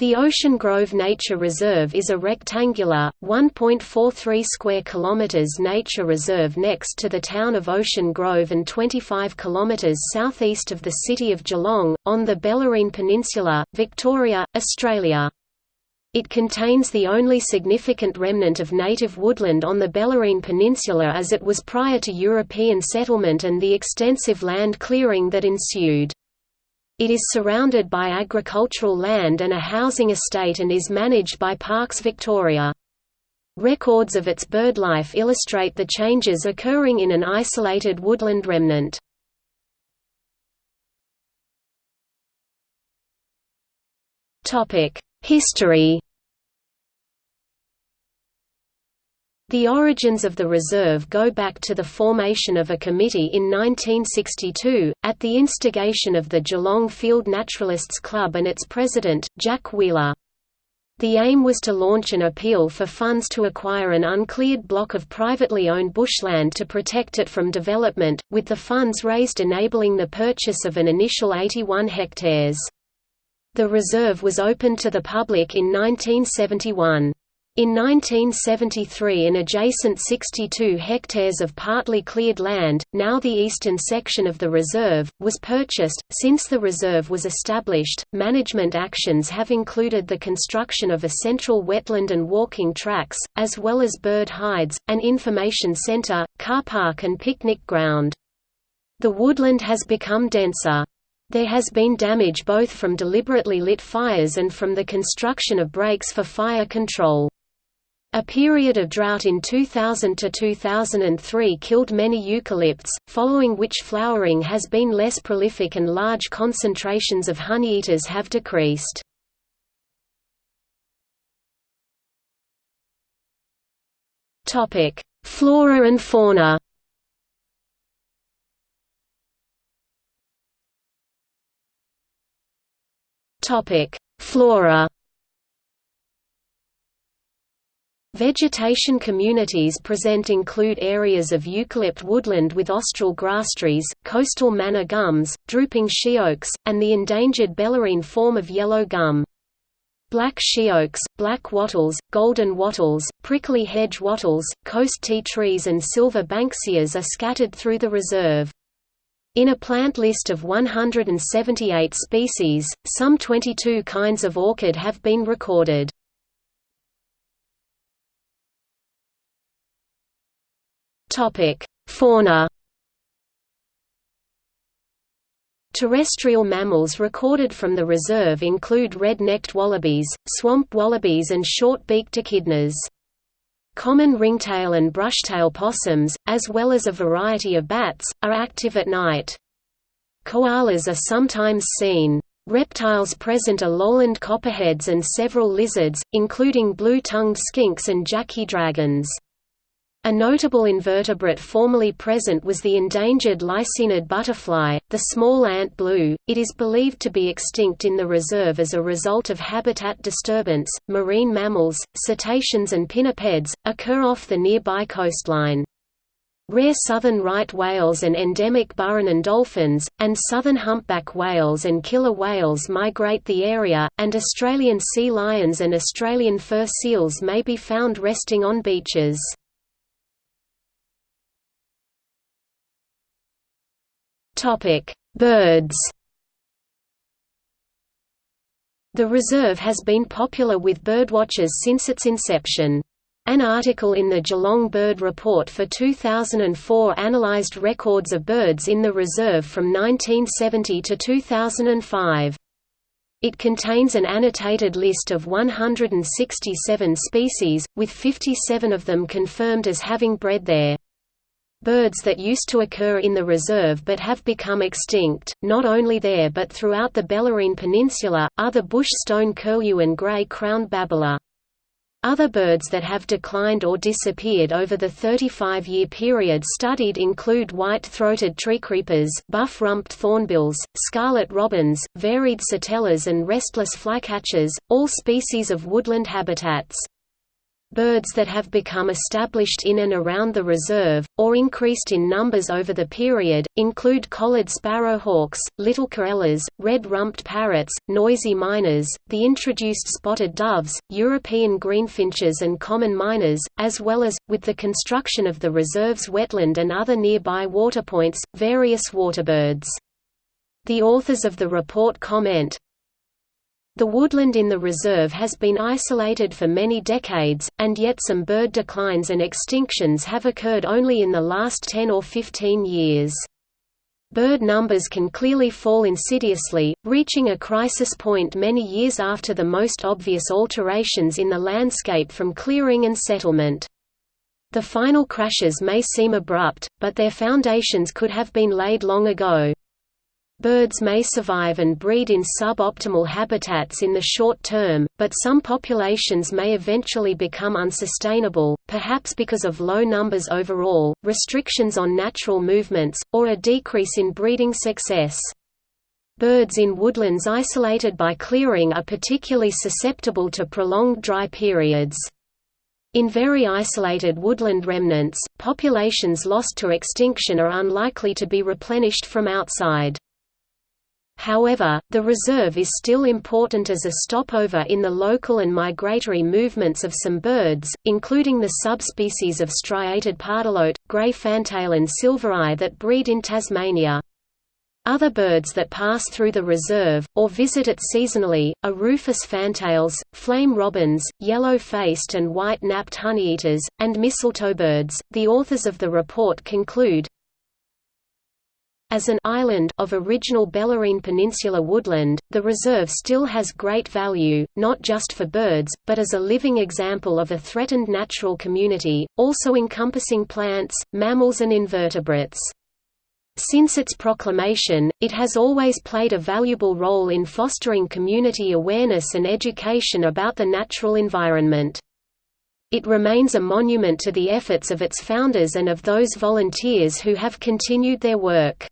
The Ocean Grove Nature Reserve is a rectangular, 1.43 square kilometers nature reserve next to the town of Ocean Grove and 25 kilometers southeast of the city of Geelong, on the Bellarine Peninsula, Victoria, Australia. It contains the only significant remnant of native woodland on the Bellarine Peninsula as it was prior to European settlement and the extensive land clearing that ensued. It is surrounded by agricultural land and a housing estate and is managed by Parks Victoria. Records of its birdlife illustrate the changes occurring in an isolated woodland remnant. History The origins of the reserve go back to the formation of a committee in 1962, at the instigation of the Geelong Field Naturalists Club and its president, Jack Wheeler. The aim was to launch an appeal for funds to acquire an uncleared block of privately owned bushland to protect it from development, with the funds raised enabling the purchase of an initial 81 hectares. The reserve was opened to the public in 1971. In 1973 an adjacent 62 hectares of partly cleared land, now the eastern section of the reserve, was purchased. Since the reserve was established, management actions have included the construction of a central wetland and walking tracks, as well as bird hides, an information center, car park and picnic ground. The woodland has become denser. There has been damage both from deliberately lit fires and from the construction of breaks for fire control. A period of drought in 2000 to 2003 killed many eucalypts, following which flowering has been less prolific and large concentrations of honeyeaters have decreased. Topic: Flora and fauna. Topic: Flora Vegetation communities present include areas of eucalypt woodland with austral grass trees, coastal manna gums, drooping sheoaks, and the endangered Bellarine form of yellow gum. Black sheoaks, black wattles, golden wattles, prickly hedge wattles, coast tea trees and silver banksias are scattered through the reserve. In a plant list of 178 species, some 22 kinds of orchid have been recorded. Topic: Fauna. Terrestrial mammals recorded from the reserve include red-necked wallabies, swamp wallabies and short-beaked echidnas. Common ringtail and brushtail possums, as well as a variety of bats, are active at night. Koalas are sometimes seen. Reptiles present are lowland copperheads and several lizards, including blue-tongued skinks and jacky dragons. A notable invertebrate formerly present was the endangered lycaenid butterfly, the small ant blue. It is believed to be extinct in the reserve as a result of habitat disturbance. Marine mammals, cetaceans, and pinnipeds occur off the nearby coastline. Rare southern right whales and endemic Burrunan dolphins, and southern humpback whales and killer whales migrate the area, and Australian sea lions and Australian fur seals may be found resting on beaches. Birds. The reserve has been popular with birdwatchers since its inception. An article in the Geelong Bird Report for 2004 analysed records of birds in the reserve from 1970 to 2005. It contains an annotated list of 167 species, with 57 of them confirmed as having bred there. Birds that used to occur in the reserve but have become extinct, not only there but throughout the Bellarine Peninsula, are the bush stone curlew and grey-crowned babbler. Other birds that have declined or disappeared over the 35-year period studied include white-throated treecreepers, buff-rumped thornbills, scarlet robins, varied sittellas and restless flycatchers, all species of woodland habitats. Birds that have become established in and around the reserve, or increased in numbers over the period, include collared sparrowhawks, little corellas, red-rumped parrots, noisy miners, the introduced spotted doves, European greenfinches and common mynas, as well as, with the construction of the reserve's wetland and other nearby waterpoints, various waterbirds. The authors of the report comment, the woodland in the reserve has been isolated for many decades, and yet some bird declines and extinctions have occurred only in the last 10 or 15 years. Bird numbers can clearly fall insidiously, reaching a crisis point many years after the most obvious alterations in the landscape from clearing and settlement. The final crashes may seem abrupt, but their foundations could have been laid long ago. Birds may survive and breed in suboptimal habitats in the short term, but some populations may eventually become unsustainable, perhaps because of low numbers overall, restrictions on natural movements, or a decrease in breeding success. Birds in woodlands isolated by clearing are particularly susceptible to prolonged dry periods. In very isolated woodland remnants, populations lost to extinction are unlikely to be replenished from outside. However, the reserve is still important as a stopover in the local and migratory movements of some birds, including the subspecies of striated pardalote, grey fantail and silvereye that breed in Tasmania. Other birds that pass through the reserve, or visit it seasonally, are rufous fantails, flame robins, yellow-faced and white-napped honeyeaters, and mistletoe birds. The authors of the report conclude, as an island of original Bellarine Peninsula woodland, the reserve still has great value, not just for birds, but as a living example of a threatened natural community, also encompassing plants, mammals and invertebrates. Since its proclamation, it has always played a valuable role in fostering community awareness and education about the natural environment. It remains a monument to the efforts of its founders and of those volunteers who have continued their work.